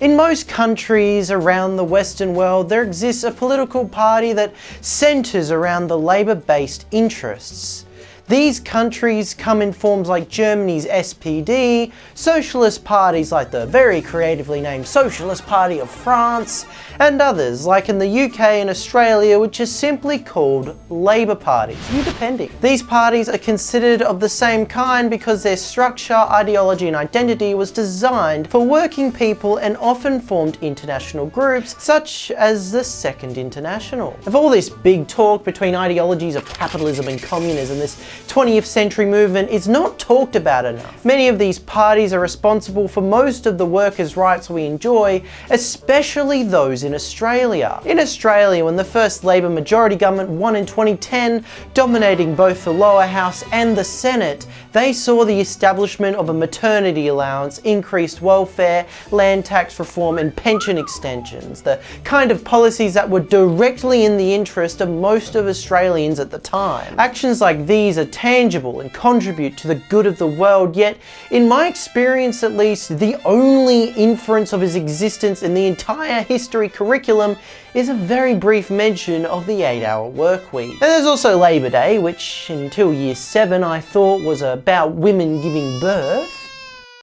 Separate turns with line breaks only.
In most countries around the Western world, there exists a political party that centres around the labour-based interests. These countries come in forms like Germany's SPD, socialist parties like the very creatively named Socialist Party of France, and others like in the UK and Australia which are simply called Labour parties, you depending. These parties are considered of the same kind because their structure, ideology and identity was designed for working people and often formed international groups such as the Second International. Of all this big talk between ideologies of capitalism and communism, this 20th century movement is not talked about enough. Many of these parties are responsible for most of the workers' rights we enjoy, especially those in Australia. In Australia, when the first Labor majority government won in 2010, dominating both the lower house and the Senate, they saw the establishment of a maternity allowance, increased welfare, land tax reform and pension extensions, the kind of policies that were directly in the interest of most of Australians at the time. Actions like these are tangible and contribute to the good of the world, yet in my experience at least, the only inference of his existence in the entire history curriculum is a very brief mention of the 8 hour work week. And there's also Labour Day, which until year 7 I thought was about women giving birth.